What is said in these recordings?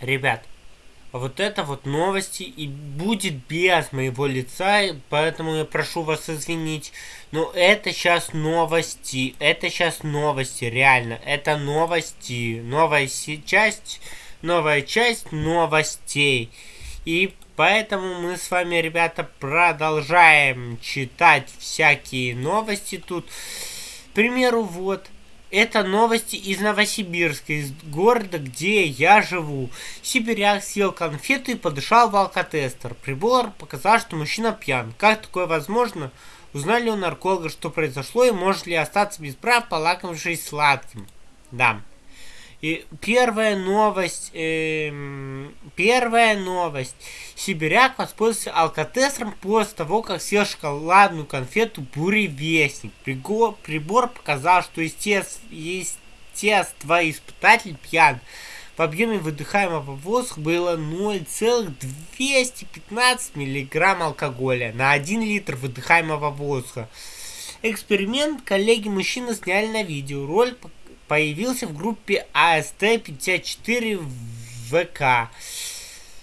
Ребят, вот это вот новости и будет без моего лица, поэтому я прошу вас извинить. Но это сейчас новости, это сейчас новости, реально, это новости, новая часть, новая часть новостей. И поэтому мы с вами, ребята, продолжаем читать всякие новости тут. К примеру, вот, это новости из Новосибирска, из города, где я живу. Сибиряк съел конфету и подышал в алкотестер. Прибор показал, что мужчина пьян. Как такое возможно? Узнали у нарколога, что произошло, и может ли остаться без прав, полакомившись сладким. Да. И первая новость, э, первая новость. Сибиряк воспользовался алкотестером после того, как съел шоколадную конфету Буревестник. Прибор, прибор показал, что естественно, испытатель пьян. В объеме выдыхаемого воздуха было 0,215 мг алкоголя на 1 литр выдыхаемого воздуха. Эксперимент коллеги-мужчины сняли на видео. Ролик появился в группе АСТ-54 в ВК.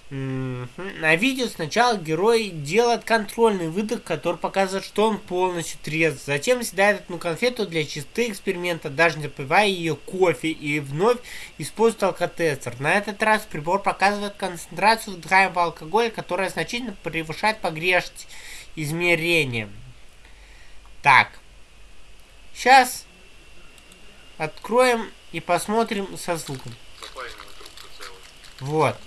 На видео сначала герой делает контрольный выдох, который показывает, что он полностью трезв. Затем съедает одну конфету для чистоты эксперимента, даже запивая ее кофе, и вновь использует алкотестер. На этот раз прибор показывает концентрацию вдыхаемого алкоголя, которая значительно превышает погрешность измерения. Так. Сейчас Откроем и посмотрим со звуком. Вот.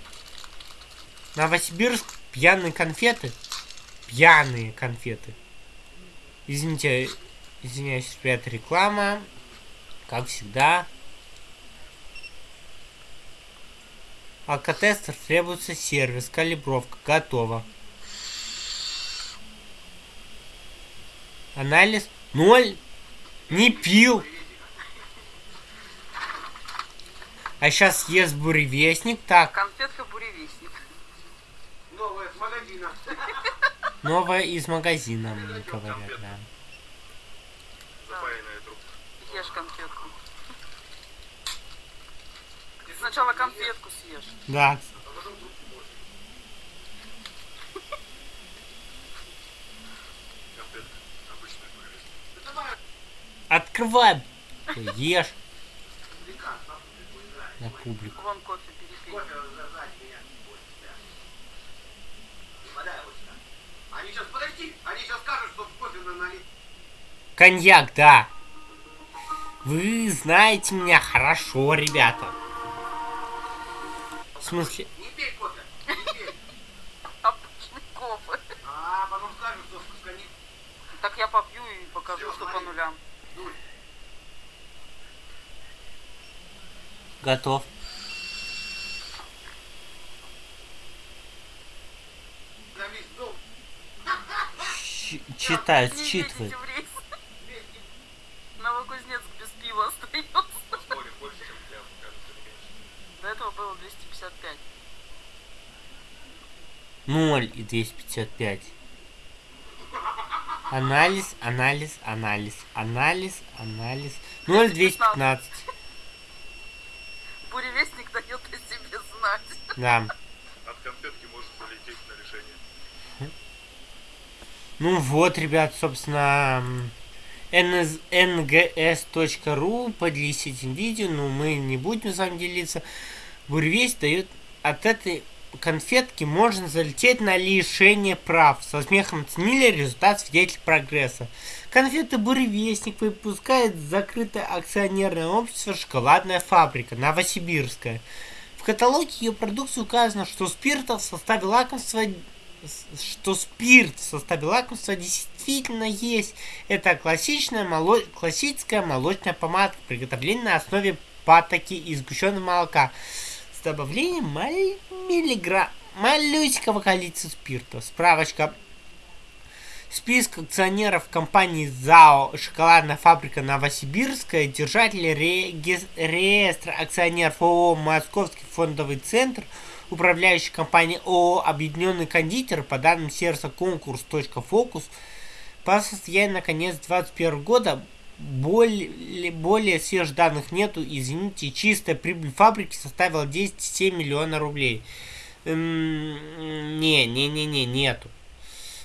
Новосибирск, пьяные конфеты. Пьяные конфеты. Извините, извиняюсь, ребята, реклама. Как всегда. Алкотестер требуется сервис, калибровка, готово. Анализ ноль. Не пил. А сейчас ест буревестник. Так. Конфетка буревестник. Новая из магазина. Новая из магазина, мне говорят, да. Запаянная трубка. Ешь конфетку. Сначала конфетку съешь. Да. Конфетка. Обычная буревестник. Открывай. Ешь на публику. Вон кофе перепей. Они сейчас, подожди, они сейчас скажут, что в кофе налить. Коньяк, да. Вы знаете меня хорошо, ребята. В смысле? Не пей кофе, не пей. Обычный кофе. А, потом скажут, что они... Так я попью и покажу, Всё, что по нулям. Дурь. Готов. Ч- в рейс. Новокузнецк без пива остается. До этого было 255. 0 и 255. Анализ, анализ, анализ, анализ, анализ. 0, 215. Буревестник дает о себе знать. Да. От конфетки может залететь на решение. Ну вот, ребят, собственно, ngs.ru поделись этим видео, но мы не будем с вами делиться. Буревесть дает от этой конфетки можно залететь на лишение прав. Со смехом оценили результат свидетель прогресса. Конфеты Буревестник выпускает закрытое акционерное общество «Шоколадная фабрика» Новосибирская. В каталоге ее продукции указано, что спирта в составе лакомства что спирт в составе лакомства действительно есть. Это классичная моло... классическая молочная помадка, приготовления на основе патоки и сгущенного молока с добавлением маль... миллиграмм малюсенького количества спирта. Справочка. Список акционеров компании ЗАО «Шоколадная фабрика Новосибирская», держатели реги- реестра акционеров ООО «Московский фондовый центр», управляющая компания ООО «Объединенный кондитер» по данным сервиса конкурс.фокус по состоянию на конец 2021 года более, более свежих данных нету, извините, чистая прибыль фабрики составила 10,7 миллиона рублей. Эм, не, не, не, не, нету.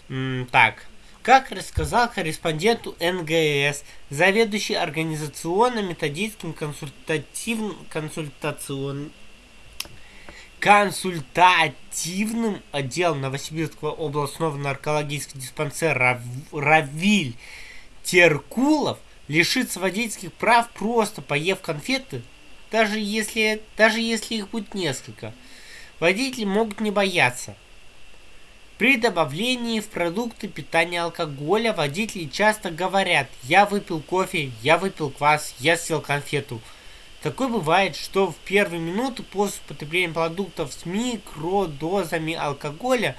Эм, так, как рассказал корреспонденту НГС, заведующий организационно-методическим консультативным консультацион консультативным отделом Новосибирского областного наркологического диспансера Равиль Теркулов лишится водительских прав просто поев конфеты, даже если, даже если их будет несколько. Водители могут не бояться. При добавлении в продукты питания алкоголя водители часто говорят «я выпил кофе», «я выпил квас», «я съел конфету». Такое бывает, что в первые минуты после употребления продуктов с микродозами алкоголя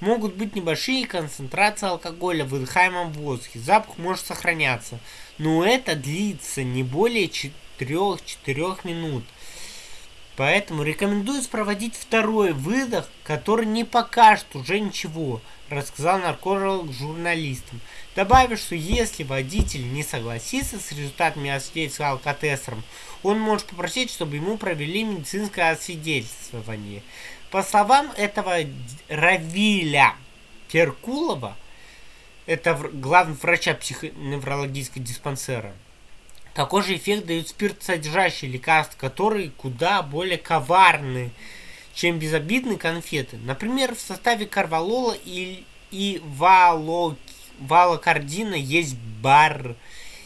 могут быть небольшие концентрации алкоголя в выдыхаемом воздухе. Запах может сохраняться, но это длится не более 3-4 минут. Поэтому рекомендуется проводить второй выдох, который не покажет уже ничего, рассказал нарколог журналистам. Добавив, что если водитель не согласится с результатами освидетельства алкотестером, он может попросить, чтобы ему провели медицинское освидетельствование. По словам этого Равиля Керкулова, это главный врача психоневрологического диспансера, такой же эффект дают спиртсодержащие лекарства, которые куда более коварны, чем безобидные конфеты. Например, в составе карвалола и, и вало, валокардина есть бар,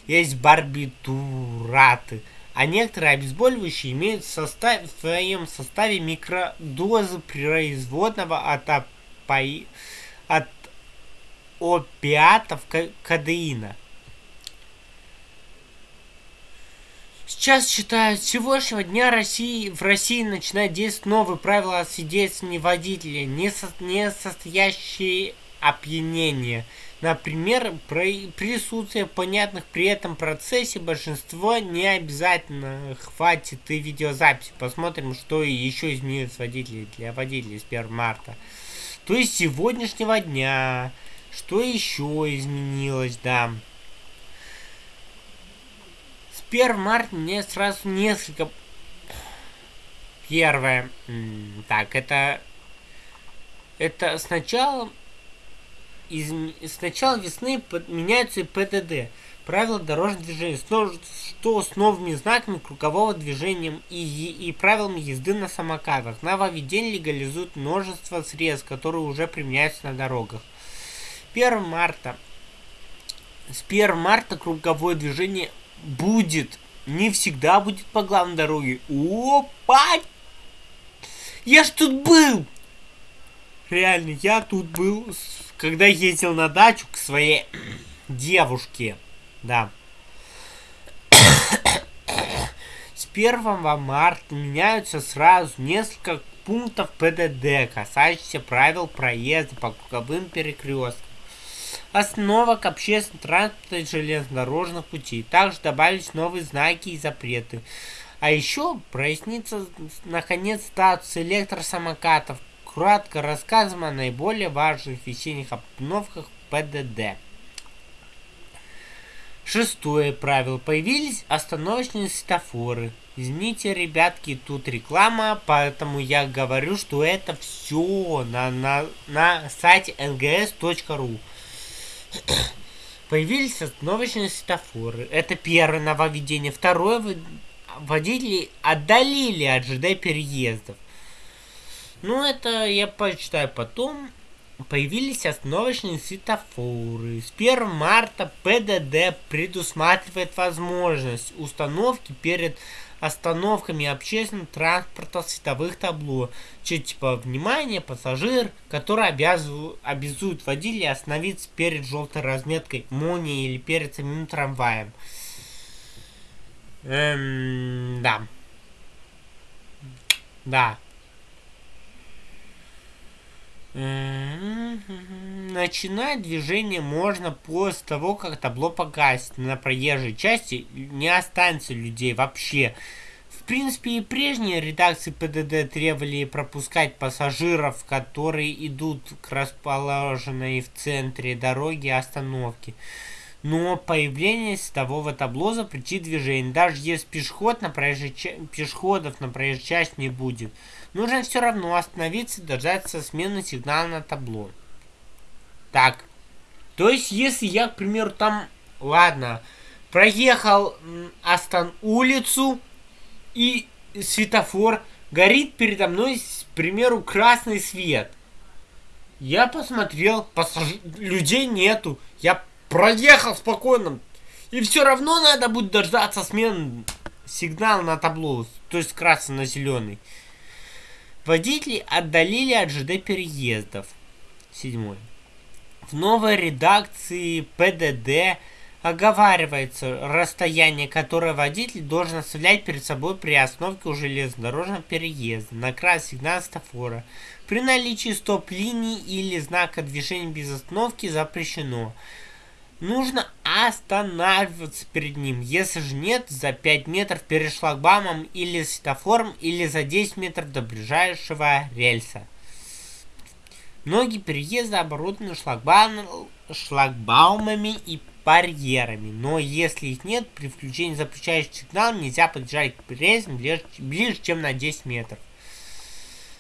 есть барбитураты, а некоторые обезболивающие имеют в, состав, в своем составе микродозы производного от, опи, от опиатов кадеина. Сейчас считают, с сегодняшнего дня России, в России начинает действовать новые правила о свидетельствовании водителя, не, со, не состоящие опьянения. Например, при присутствие понятных при этом процессе большинство не обязательно хватит и видеозаписи. Посмотрим, что еще изменилось водителей для водителей с 1 марта. То есть сегодняшнего дня. Что еще изменилось, да. 1 марта мне сразу несколько... Первое. Так, это... Это сначала... Из... С начала весны меняются и ПДД. Правила дорожного движения. Что с новыми знаками кругового движения и, и правилами езды на самокатах. Нововведение легализует множество средств, которые уже применяются на дорогах. 1 марта. С 1 марта круговое движение будет, не всегда будет по главной дороге. Опа! Я ж тут был! Реально, я тут был, когда ездил на дачу к своей девушке. Да. С 1 марта меняются сразу несколько пунктов ПДД, касающихся правил проезда по круговым перекресткам основок общественного транспорта и железнодорожных путей. Также добавились новые знаки и запреты. А еще прояснится, наконец, статус электросамокатов. Кратко рассказываем о наиболее важных весенних обновках ПДД. Шестое правило. Появились остановочные светофоры. Извините, ребятки, тут реклама, поэтому я говорю, что это все на, на, на сайте нгс.ру. Появились остановочные светофоры. Это первое нововведение. Второе, водители отдалили от ЖД переездов. Ну, это я почитаю потом. Появились остановочные светофоры. С 1 марта ПДД предусматривает возможность установки перед остановками общественного транспорта световых табло. Че, типа, внимание, пассажир, который обязывает, обязует водителя остановиться перед желтой разметкой молнии или перед самим трамваем. Эм, да. Да. Начинать движение можно после того, как табло погасит. На проезжей части не останется людей вообще. В принципе, и прежние редакции ПДД требовали пропускать пассажиров, которые идут к расположенной в центре дороги остановке. Но появление светового табло запретит движение. Даже если пешеход на проезжей, пешеходов на проезжей части не будет. Нужно все равно остановиться и дождаться смены сигнала на табло. Так. То есть, если я, к примеру, там... Ладно. Проехал Астон улицу и светофор горит передо мной, к примеру, красный свет. Я посмотрел, пассаж... людей нету. Я проехал спокойно. И все равно надо будет дождаться смен сигнал на табло, то есть красный на зеленый. Водители отдалили от ЖД переездов. Седьмой. В новой редакции ПДД оговаривается расстояние, которое водитель должен оставлять перед собой при остановке у железнодорожного переезда на красный сигнал светофора. При наличии стоп-линии или знака движения без остановки запрещено. Нужно останавливаться перед ним. Если же нет, за 5 метров перед шлагбаумом или светофором, или за 10 метров до ближайшего рельса. Многие переезды оборудованы шлагбаум, шлагбаумами и барьерами, но если их нет, при включении запрещающих сигналов нельзя подъезжать к рельсам ближе, ближе, чем на 10 метров.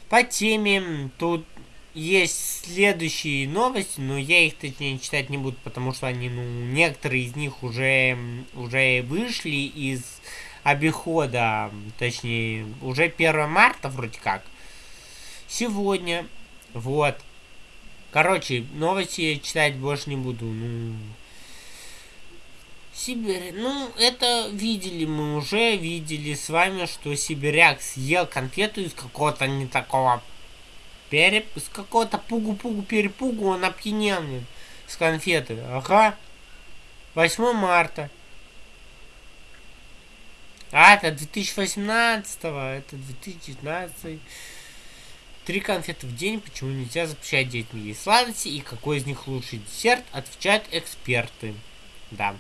По теме тут есть следующие новости, но я их точнее читать не буду, потому что они, ну, некоторые из них уже, уже вышли из обихода, точнее, уже 1 марта вроде как. Сегодня, вот. Короче, новости читать больше не буду, ну... Сибирь, ну, это видели мы уже, видели с вами, что сибиряк съел конфету из какого-то не такого Переп... С какого-то пугу-пугу-перепугу он опьянел мне. С конфеты. Ага. 8 марта. А, это 2018 это 2019 Три конфеты в день, почему нельзя запрещать детям есть сладости и какой из них лучший десерт, отвечают эксперты. Да.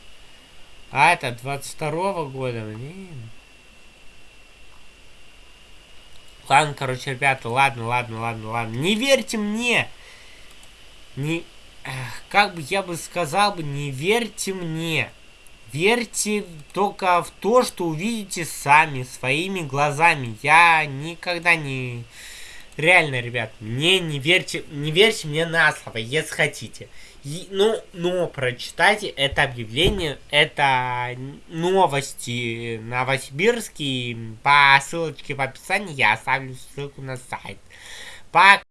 А, это 22 -го года, блин. Ладно, короче, ребята, ладно, ладно, ладно, ладно. Не верьте мне! Не... Как бы я бы сказал бы, не верьте мне. Верьте только в то, что увидите сами, своими глазами. Я никогда не Реально, ребят, мне не верьте, не верьте мне на слово, если хотите. Ну, но прочитайте это объявление, это новости Новосибирские. По ссылочке в описании я оставлю ссылку на сайт. Пока.